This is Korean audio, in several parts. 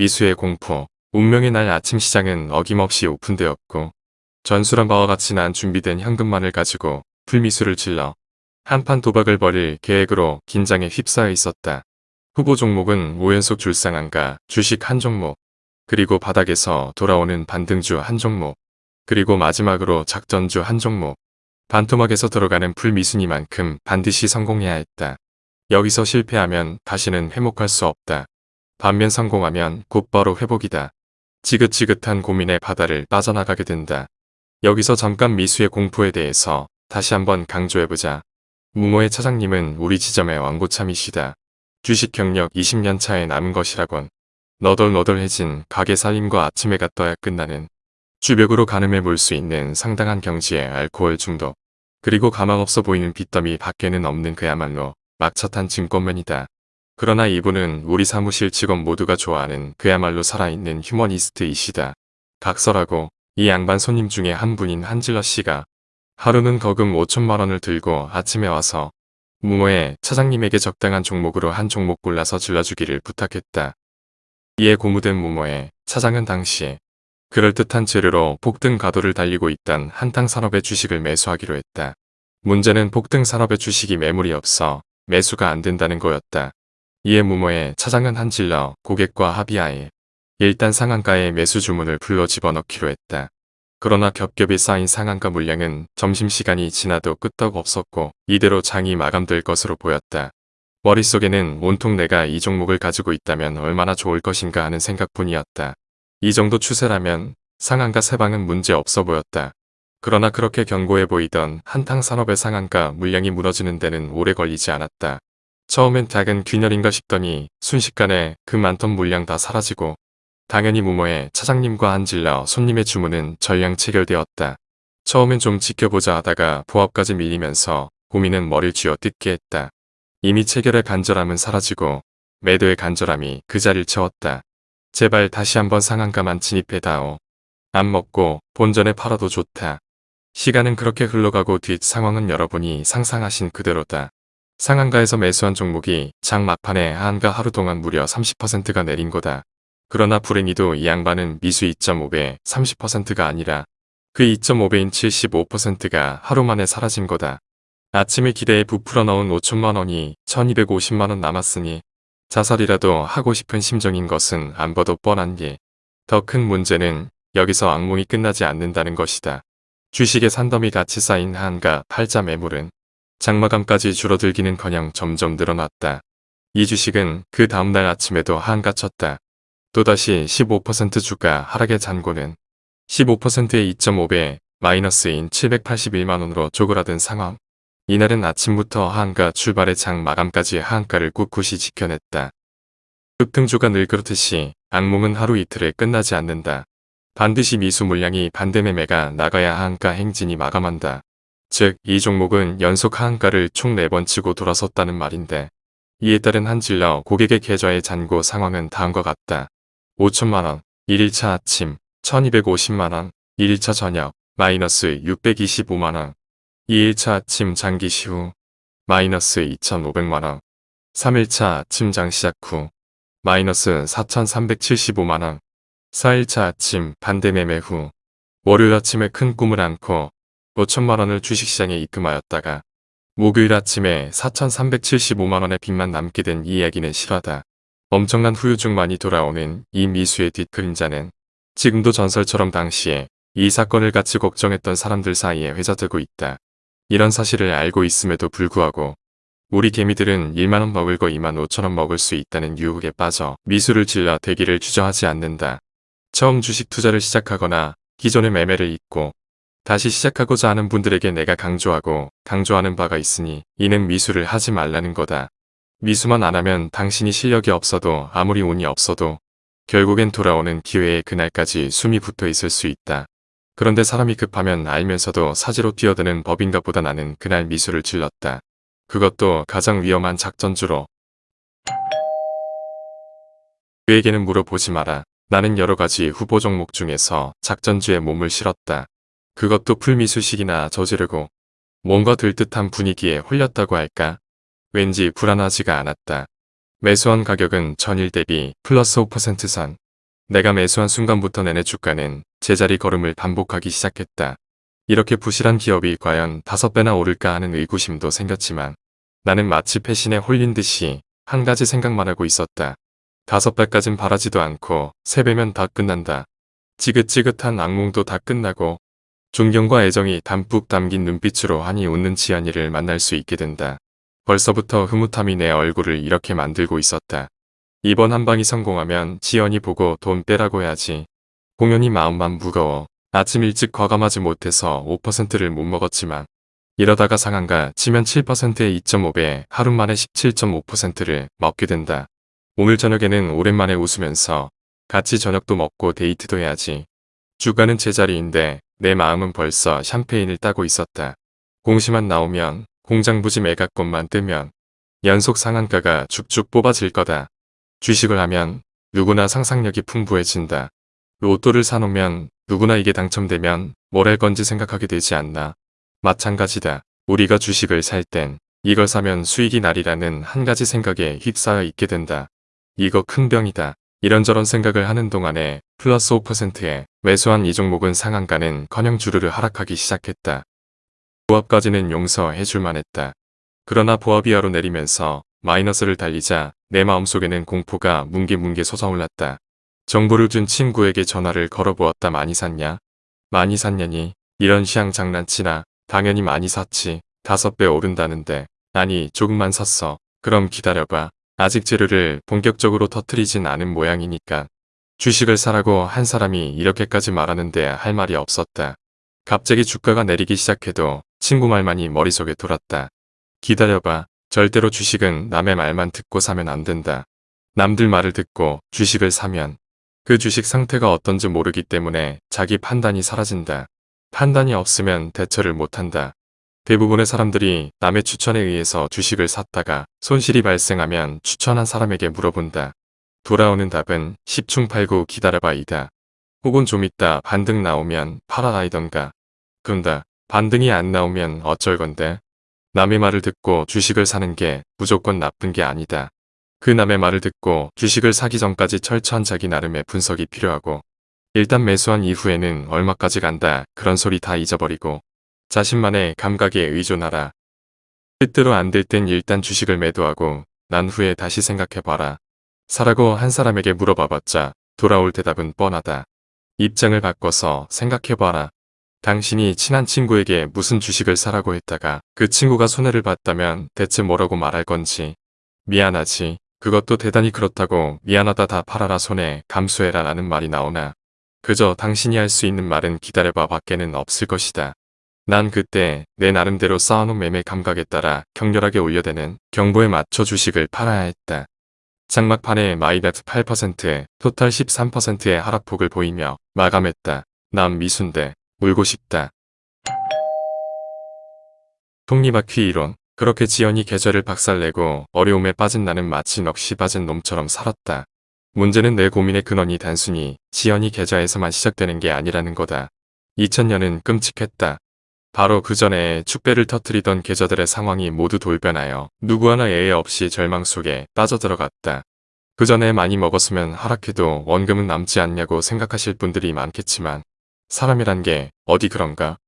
미수의 공포, 운명의 날 아침 시장은 어김없이 오픈되었고 전술한 바와 같이 난 준비된 현금만을 가지고 풀미수를 질러 한판 도박을 벌일 계획으로 긴장에 휩싸여 있었다. 후보 종목은 5연속 줄상한가 주식 한 종목, 그리고 바닥에서 돌아오는 반등주 한 종목, 그리고 마지막으로 작전주 한 종목, 반토막에서 들어가는 풀미순이만큼 반드시 성공해야 했다. 여기서 실패하면 다시는 회복할 수 없다. 반면 성공하면 곧바로 회복이다. 지긋지긋한 고민의 바다를 빠져나가게 된다. 여기서 잠깐 미수의 공포에 대해서 다시 한번 강조해보자. 무모의 차장님은 우리 지점의 왕고참이시다. 주식 경력 20년 차에 남은 것이라곤 너덜너덜해진 가게 살림과 아침에가 떠야 끝나는 주벽으로 가늠해 볼 수 있는 상당한 경지의 알코올 중독 그리고 가망없어 보이는 빚더미 밖에는 없는 그야말로 막차탄 증권맨이다. 그러나 이분은 우리 사무실 직원 모두가 좋아하는 그야말로 살아있는 휴머니스트이시다. 각설하고 이 양반 손님 중에 한 분인 한질러 씨가 하루는 거금 5천만 원을 들고 아침에 와서 무모의 차장님에게 적당한 종목으로 한 종목 골라서 질러주기를 부탁했다. 이에 고무된 무모의 차장은 당시 그럴듯한 재료로 폭등 가도를 달리고 있던 한탕 산업의 주식을 매수하기로 했다. 문제는 폭등 산업의 주식이 매물이 없어 매수가 안 된다는 거였다. 이에 무모의 차장은 한질러 고객과 합의하에 일단 상한가에 매수 주문을 불러 집어넣기로 했다. 그러나 겹겹이 쌓인 상한가 물량은 점심시간이 지나도 끄떡 없었고 이대로 장이 마감될 것으로 보였다. 머릿속에는 온통 내가 이 종목을 가지고 있다면 얼마나 좋을 것인가 하는 생각뿐이었다. 이 정도 추세라면 상한가 세방은 문제 없어 보였다. 그러나 그렇게 견고해 보이던 한탕산업의 상한가 물량이 무너지는 데는 오래 걸리지 않았다. 처음엔 작은 균열인가 싶더니 순식간에 그 많던 물량 다 사라지고 당연히 무모의 차장님과 한질러 손님의 주문은 전량 체결되었다. 처음엔 좀 지켜보자 하다가 보합까지 밀리면서 고민은 머리를 쥐어 뜯게 했다. 이미 체결의 간절함은 사라지고 매도의 간절함이 그 자리를 채웠다. 제발 다시 한번 상한가만 진입해다오. 안 먹고 본전에 팔아도 좋다. 시간은 그렇게 흘러가고 뒷 상황은 여러분이 상상하신 그대로다. 상한가에서 매수한 종목이 장 막판에 한가 하루 동안 무려 30%가 내린 거다. 그러나 불행히도 이 양반은 미수 2.5배 30%가 아니라 그 2.5배인 75%가 하루 만에 사라진 거다. 아침에 기대에 부풀어 넣은 5천만 원이 1250만 원 남았으니 자살이라도 하고 싶은 심정인 것은 안 봐도 뻔한 게 더 큰 문제는 여기서 악몽이 끝나지 않는다는 것이다. 주식의 산더미 같이 쌓인 한가 팔자 매물은 장마감까지 줄어들기는커녕 점점 늘어났다. 이 주식은 그 다음날 아침에도 한가쳤다. 또다시 15% 주가 하락의 잔고는 15%의 2.5배 마이너스인 781만원으로 쪼그라든 상황. 이날은 아침부터 한가 출발의 장 마감까지 한가를 꿋꿋이 지켜냈다. 급등주가 늘 그렇듯이 악몽은 하루 이틀에 끝나지 않는다. 반드시 미수 물량이 반대 매매가 나가야 한가 행진이 마감한다. 즉, 이 종목은 연속 하한가를 총 4번 치고 돌아섰다는 말인데 이에 따른 한질러 고객의 계좌의 잔고 상황은 다음과 같다. 5천만원, 1일차 아침, 1250만원, 1일차 저녁, 마이너스 625만원, 2일차 아침 장기 시후, 마이너스 2500만원, 3일차 아침 장 시작 후, 마이너스 4375만원, 4일차 아침 반대 매매 후, 월요일 아침에 큰 꿈을 안고 5천만원을 주식시장에 입금하였다가 목요일 아침에 4,375만원의 빚만 남게 된 이 이야기는 실화다. 엄청난 후유증만이 돌아오는 이 미수의 뒷그림자는 지금도 전설처럼 당시에 이 사건을 같이 걱정했던 사람들 사이에 회자되고 있다. 이런 사실을 알고 있음에도 불구하고 우리 개미들은 1만원 먹을 거 2만 5천원 먹을 수 있다는 유혹에 빠져 미수를 질러 대기를 주저하지 않는다. 처음 주식 투자를 시작하거나 기존의 매매를 잊고 다시 시작하고자 하는 분들에게 내가 강조하고 강조하는 바가 있으니 이는 미수를 하지 말라는 거다. 미수만 안 하면 당신이 실력이 없어도 아무리 운이 없어도 결국엔 돌아오는 기회에 그날까지 숨이 붙어 있을 수 있다. 그런데 사람이 급하면 알면서도 사지로 뛰어드는 법인가 보다 나는 그날 미수를 질렀다. 그것도 가장 위험한 작전주로. 그에게는 물어보지 마라. 나는 여러 가지 후보 종목 중에서 작전주에 몸을 실었다. 그것도 풀미수식이나 저지르고 뭔가 들듯한 분위기에 홀렸다고 할까? 왠지 불안하지가 않았다. 매수한 가격은 전일 대비 플러스 5%선 내가 매수한 순간부터 내내 주가는 제자리 걸음을 반복하기 시작했다. 이렇게 부실한 기업이 과연 다섯 배나 오를까 하는 의구심도 생겼지만 나는 마치 패신에 홀린 듯이 한 가지 생각만 하고 있었다. 다섯 배까진 바라지도 않고 세 배면 다 끝난다. 지긋지긋한 악몽도 다 끝나고 존경과 애정이 담뿍 담긴 눈빛으로 한이 웃는 지연이를 만날 수 있게 된다. 벌써부터 흐뭇함이 내 얼굴을 이렇게 만들고 있었다. 이번 한 방이 성공하면 지연이 보고 돈 빼라고 해야지. 공연이 마음만 무거워. 아침 일찍 과감하지 못해서 5%를 못 먹었지만 이러다가 상한가 치면 7%에 2.5배 하루 만에 17.5%를 먹게 된다. 오늘 저녁에는 오랜만에 웃으면서 같이 저녁도 먹고 데이트도 해야지. 주가는 제자리인데 내 마음은 벌써 샴페인을 따고 있었다. 공시만 나오면 공장 부지 매각권만 뜨면 연속 상한가가 쭉쭉 뽑아질 거다. 주식을 하면 누구나 상상력이 풍부해진다. 로또를 사놓으면 누구나 이게 당첨되면 뭘 할 건지 생각하게 되지 않나. 마찬가지다. 우리가 주식을 살 땐 이걸 사면 수익이 날이라는 한 가지 생각에 휩싸여 있게 된다. 이거 큰 병이다. 이런저런 생각을 하는 동안에 플러스 5%에 매수한 이 종목은 상한가는 커녕 주르르 하락하기 시작했다. 보합까지는 용서해 줄 만 했다. 그러나 보합 이하로 내리면서 마이너스를 달리자 내 마음속에는 공포가 뭉게뭉게 솟아올랐다. 정보를 준 친구에게 전화를 걸어보았다 많이 샀냐? 많이 샀냐니? 이런 시향 장난치나? 당연히 많이 샀지. 다섯 배 오른다는데. 아니 조금만 샀어. 그럼 기다려봐. 아직 재료를 본격적으로 터트리진 않은 모양이니까. 주식을 사라고 한 사람이 이렇게까지 말하는데 할 말이 없었다. 갑자기 주가가 내리기 시작해도 친구 말만이 머릿속에 돌았다. 기다려봐. 절대로 주식은 남의 말만 듣고 사면 안 된다. 남들 말을 듣고 주식을 사면 그 주식 상태가 어떤지 모르기 때문에 자기 판단이 사라진다. 판단이 없으면 대처를 못한다. 대부분의 사람들이 남의 추천에 의해서 주식을 샀다가 손실이 발생하면 추천한 사람에게 물어본다. 돌아오는 답은 10충 팔고 기다려봐이다. 혹은 좀 있다 반등 나오면 팔아라이던가. 그런다. 반등이 안 나오면 어쩔 건데. 남의 말을 듣고 주식을 사는 게 무조건 나쁜 게 아니다. 그 남의 말을 듣고 주식을 사기 전까지 철저한 자기 나름의 분석이 필요하고 일단 매수한 이후에는 얼마까지 간다 그런 소리 다 잊어버리고 자신만의 감각에 의존하라. 뜻대로 안 될 땐 일단 주식을 매도하고 난 후에 다시 생각해봐라. 사라고 한 사람에게 물어봐봤자 돌아올 대답은 뻔하다. 입장을 바꿔서 생각해봐라. 당신이 친한 친구에게 무슨 주식을 사라고 했다가 그 친구가 손해를 봤다면 대체 뭐라고 말할 건지. 미안하지. 그것도 대단히 그렇다고 미안하다 다 팔아라 손해 감수해라 라는 말이 나오나. 그저 당신이 할 수 있는 말은 기다려봐 밖에는 없을 것이다. 난 그때 내 나름대로 쌓아놓은 매매 감각에 따라 격렬하게 올려대는 경보에 맞춰 주식을 팔아야 했다. 장막판에 마이너스 8%에 토탈 13%의 하락폭을 보이며 마감했다. 난 미순대 울고 싶다. 톱니바퀴 이론 그렇게 지연이 계절을 박살내고 어려움에 빠진 나는 마치 넋이 빠진 놈처럼 살았다. 문제는 내 고민의 근원이 단순히 지연이 계좌에서만 시작되는 게 아니라는 거다. 2000년은 끔찍했다. 바로 그 전에 축배를 터트리던 계좌들의 상황이 모두 돌변하여 누구 하나 예외 없이 절망 속에 빠져들어갔다. 그 전에 많이 먹었으면 하락해도 원금은 남지 않냐고 생각하실 분들이 많겠지만 사람이란 게 어디 그런가?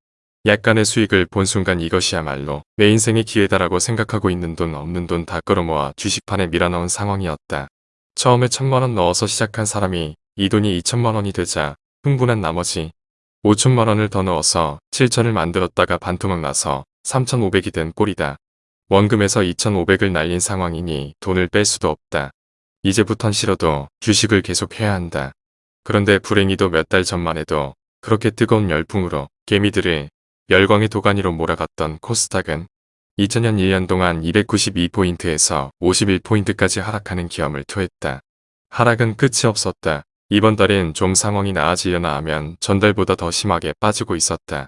약간의 수익을 본 순간 이것이야말로 내 인생의 기회다라고 생각하고 있는 돈 없는 돈 다 끌어모아 주식판에 밀어넣은 상황이었다. 처음에 천만원 넣어서 시작한 사람이 이 돈이 2천만원이 되자 흥분한 나머지 5천만원을 더 넣어서 7천을 만들었다가 반토막 나서 3,500이 된 꼴이다. 원금에서 2,500을 날린 상황이니 돈을 뺄 수도 없다. 이제부턴 싫어도 주식을 계속 해야 한다. 그런데 불행히도 몇 달 전만 해도 그렇게 뜨거운 열풍으로 개미들을 열광의 도가니로 몰아갔던 코스닥은 2000년 1년 동안 292포인트에서 51포인트까지 하락하는 기염을 토했다. 하락은 끝이 없었다. 이번 달엔 좀 상황이 나아지려나 하면 전달보다 더 심하게 빠지고 있었다.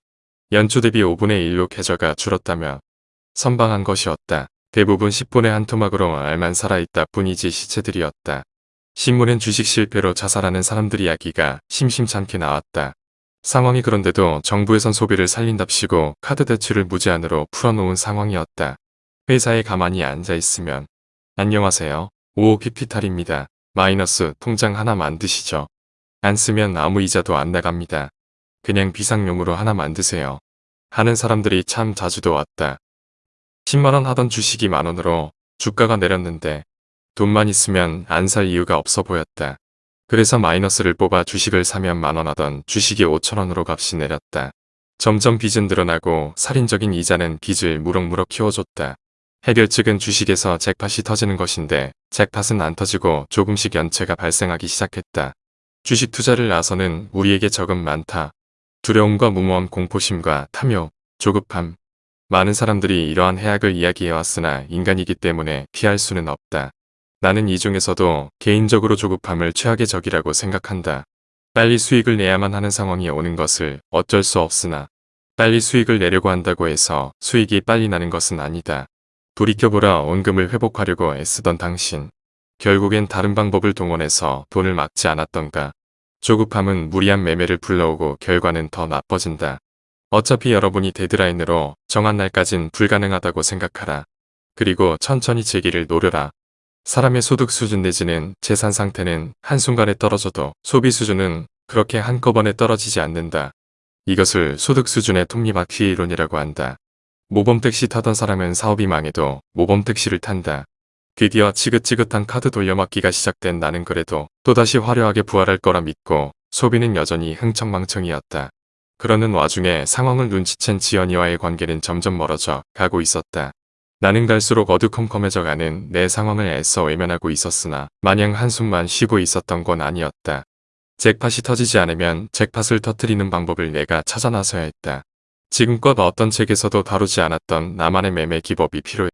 연초 대비 5분의 1로 계좌가 줄었다며 선방한 것이었다. 대부분 10분의 한 토막으로 알만 살아있다 뿐이지 시체들이었다. 신문엔 주식 실패로 자살하는 사람들 이야기가 심심찮게 나왔다. 상황이 그런데도 정부에선 소비를 살린답시고 카드 대출을 무제한으로 풀어놓은 상황이었다. 회사에 가만히 앉아있으면 안녕하세요. 55피피탈입니다. 마이너스 통장 하나 만드시죠. 안 쓰면 아무 이자도 안 나갑니다. 그냥 비상용으로 하나 만드세요. 하는 사람들이 참 자주도 왔다. 10만원 하던 주식이 만원으로 주가가 내렸는데 돈만 있으면 안 살 이유가 없어 보였다. 그래서 마이너스를 뽑아 주식을 사면 만원 하던 주식이 5천원으로 값이 내렸다. 점점 빚은 늘어나고 살인적인 이자는 빚을 무럭무럭 키워줬다. 해결 측은 주식에서 잭팟이 터지는 것인데 잭팟은 안 터지고 조금씩 연체가 발생하기 시작했다. 주식 투자를 나서는 우리에게 적은 많다. 두려움과 무모함 공포심과 탐욕, 조급함. 많은 사람들이 이러한 해악을 이야기해왔으나 인간이기 때문에 피할 수는 없다. 나는 이 중에서도 개인적으로 조급함을 최악의 적이라고 생각한다. 빨리 수익을 내야만 하는 상황이 오는 것을 어쩔 수 없으나 빨리 수익을 내려고 한다고 해서 수익이 빨리 나는 것은 아니다. 돌이켜보라 원금을 회복하려고 애쓰던 당신. 결국엔 다른 방법을 동원해서 돈을 막지 않았던가. 조급함은 무리한 매매를 불러오고 결과는 더 나빠진다. 어차피 여러분이 데드라인으로 정한 날까진 불가능하다고 생각하라. 그리고 천천히 재기를 노려라. 사람의 소득 수준 내지는 재산 상태는 한순간에 떨어져도 소비 수준은 그렇게 한꺼번에 떨어지지 않는다. 이것을 소득 수준의 톱니바퀴 이론이라고 한다. 모범 택시 타던 사람은 사업이 망해도 모범 택시를 탄다. 드디어 지긋지긋한 카드 돌려막기가 시작된 나는 그래도 또다시 화려하게 부활할 거라 믿고 소비는 여전히 흥청망청이었다. 그러는 와중에 상황을 눈치챈 지연이와의 관계는 점점 멀어져 가고 있었다. 나는 갈수록 어두컴컴해져 가는 내 상황을 애써 외면하고 있었으나 마냥 한숨만 쉬고 있었던 건 아니었다. 잭팟이 터지지 않으면 잭팟을 터트리는 방법을 내가 찾아 나서야 했다. 지금껏 어떤 책에서도 다루지 않았던 나만의 매매 기법이 필요했다.